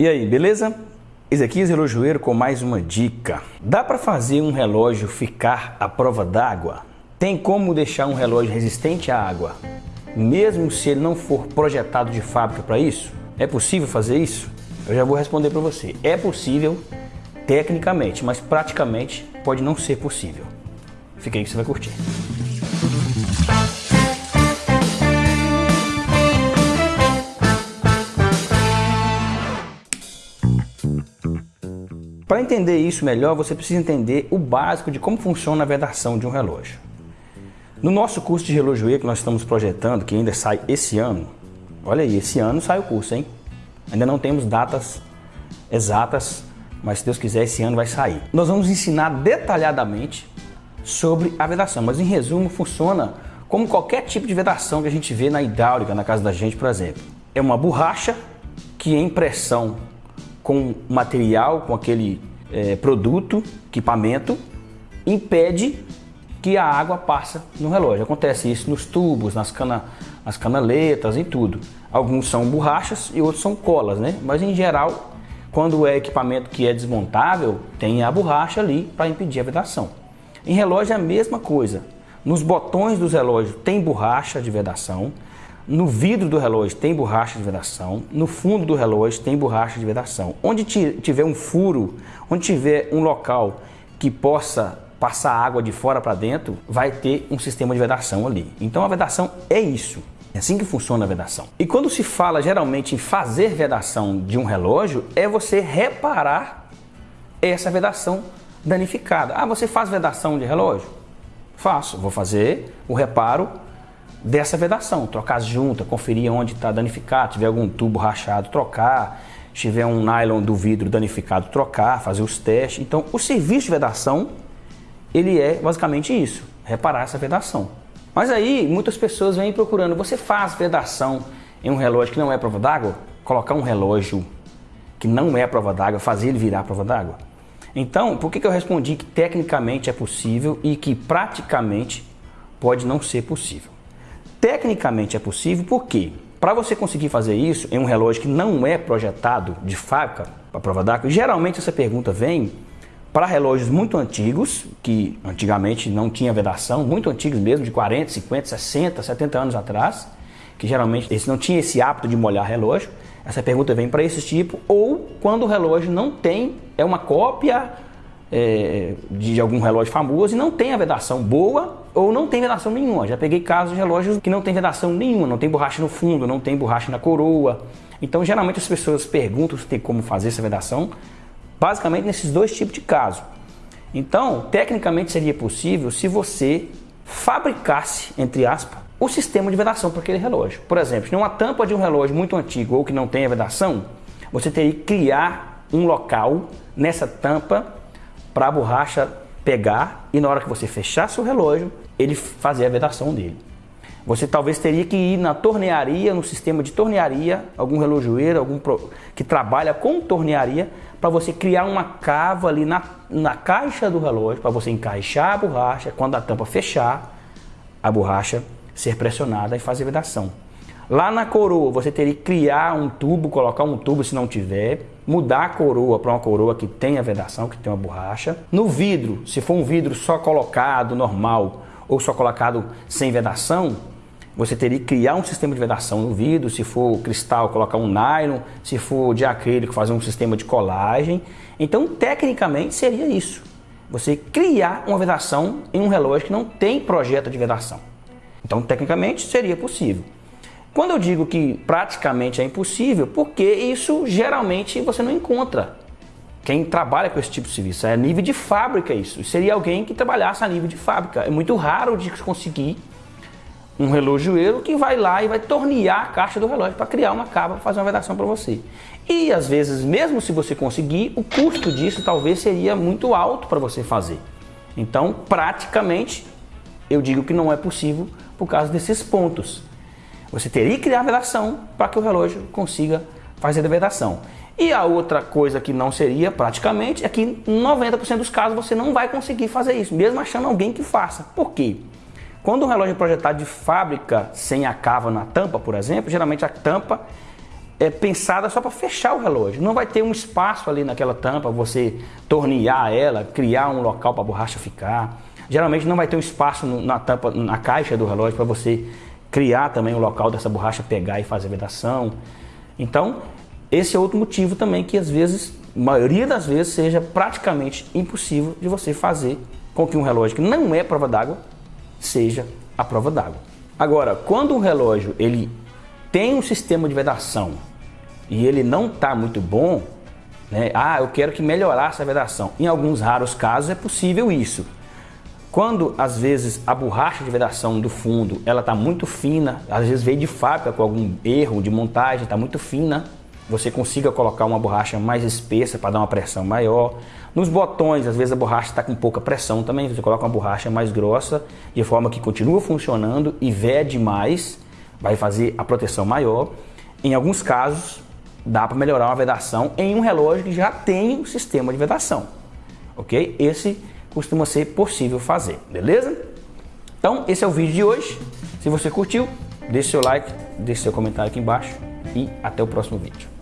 E aí, beleza? Ezequias Relojoeiro com mais uma dica. Dá para fazer um relógio ficar à prova d'água? Tem como deixar um relógio resistente à água, mesmo se ele não for projetado de fábrica para isso? É possível fazer isso? Eu já vou responder para você. É possível tecnicamente, mas praticamente pode não ser possível. Fica aí que você vai curtir. Para entender isso melhor, você precisa entender o básico de como funciona a vedação de um relógio. No nosso curso de relojoeiro que nós estamos projetando, que ainda sai esse ano, olha aí, esse ano sai o curso, hein? Ainda não temos datas exatas, mas se Deus quiser, esse ano vai sair. Nós vamos ensinar detalhadamente sobre a vedação, mas em resumo funciona como qualquer tipo de vedação que a gente vê na hidráulica, na casa da gente, por exemplo. É uma borracha que em pressão com material, com aquele é, produto, equipamento, impede que a água passe no relógio. Acontece isso nos tubos, nas, cana, nas canaletas e tudo. Alguns são borrachas e outros são colas, né? Mas em geral, quando é equipamento que é desmontável, tem a borracha ali para impedir a vedação. Em relógio é a mesma coisa. Nos botões dos relógios tem borracha de vedação. No vidro do relógio tem borracha de vedação, no fundo do relógio tem borracha de vedação. Onde tiver um furo, onde tiver um local que possa passar água de fora para dentro, vai ter um sistema de vedação ali. Então a vedação é isso. É assim que funciona a vedação. E quando se fala geralmente em fazer vedação de um relógio, é você reparar essa vedação danificada. Ah, você faz vedação de relógio? Faço. Vou fazer o reparo dessa vedação, trocar as juntas, conferir onde está danificado, tiver algum tubo rachado, trocar, se tiver um nylon do vidro danificado, trocar, fazer os testes. Então, o serviço de vedação, ele é basicamente isso, reparar essa vedação. Mas aí, muitas pessoas vêm procurando, você faz vedação em um relógio que não é prova d'água? Colocar um relógio que não é prova d'água, fazer ele virar prova d'água? Então, por que, que eu respondi que tecnicamente é possível e que praticamente pode não ser possível? Tecnicamente é possível porque para você conseguir fazer isso em um relógio que não é projetado de fábrica para prova d'água, geralmente essa pergunta vem para relógios muito antigos, que antigamente não tinha vedação, muito antigos mesmo, de 40, 50, 60, 70 anos atrás, que geralmente eles não tinham esse hábito de molhar relógio. Essa pergunta vem para esse tipo, ou quando o relógio não tem, é uma cópia é, de algum relógio famoso e não tem a vedação boa ou não tem vedação nenhuma. Já peguei casos de relógios que não tem vedação nenhuma, não tem borracha no fundo, não tem borracha na coroa. Então, geralmente as pessoas perguntam se tem como fazer essa vedação, basicamente nesses dois tipos de casos. Então, tecnicamente seria possível se você fabricasse, entre aspas, o sistema de vedação para aquele relógio. Por exemplo, se uma tampa de um relógio muito antigo ou que não tenha vedação, você teria que criar um local nessa tampa para a borracha pegar e na hora que você fechasse o relógio, ele fazer a vedação dele. Você talvez teria que ir na tornearia, no sistema de tornearia, algum relojoeiro, algum pro, que trabalha com tornearia, para você criar uma cava ali na, na caixa do relógio, para você encaixar a borracha, quando a tampa fechar, a borracha ser pressionada e fazer vedação. Lá na coroa, você teria que criar um tubo, colocar um tubo se não tiver, mudar a coroa para uma coroa que tenha vedação, que tenha uma borracha. No vidro, se for um vidro só colocado normal ou só colocado sem vedação, você teria que criar um sistema de vedação no vidro, se for cristal, colocar um nylon, se for de acrílico, fazer um sistema de colagem. Então, tecnicamente, seria isso. Você criar uma vedação em um relógio que não tem projeto de vedação. Então, tecnicamente, seria possível. Quando eu digo que praticamente é impossível, porque isso geralmente você não encontra. Quem trabalha com esse tipo de serviço é nível de fábrica isso. Seria alguém que trabalhasse a nível de fábrica. É muito raro de conseguir um relojoeiro que vai lá e vai tornear a caixa do relógio para criar uma cava para fazer uma vedação para você. E às vezes, mesmo se você conseguir, o custo disso talvez seria muito alto para você fazer. Então, praticamente, eu digo que não é possível por causa desses pontos. Você teria que criar a vedação para que o relógio consiga fazer a vedação. E a outra coisa que não seria praticamente é que 90% dos casos você não vai conseguir fazer isso, mesmo achando alguém que faça. Por quê? Quando um relógio é projetado de fábrica sem a cava na tampa, por exemplo, geralmente a tampa é pensada só para fechar o relógio. Não vai ter um espaço ali naquela tampa, você tornear ela, criar um local para a borracha ficar. Geralmente não vai ter um espaço na tampa, na caixa do relógio para você criar também o local dessa borracha pegar e fazer vedação. Então, esse é outro motivo também que às vezes, maioria das vezes, seja praticamente impossível de você fazer com que um relógio que não é prova d'água seja a prova d'água. Agora, quando um relógio ele tem um sistema de vedação e ele não está muito bom, né? Ah, eu quero que melhorasse a vedação. Em alguns raros casos é possível isso. Quando às vezes a borracha de vedação do fundo ela está muito fina, às vezes veio de fábrica com algum erro de montagem, está muito fina, você consiga colocar uma borracha mais espessa para dar uma pressão maior. Nos botões, às vezes a borracha está com pouca pressão também, você coloca uma borracha mais grossa, de forma que continua funcionando e vede mais, vai fazer a proteção maior. Em alguns casos, dá para melhorar uma vedação em um relógio que já tem um sistema de vedação, ok? Esse costuma ser possível fazer, beleza? Então, esse é o vídeo de hoje. Se você curtiu, deixe seu like, deixe seu comentário aqui embaixo e até o próximo vídeo.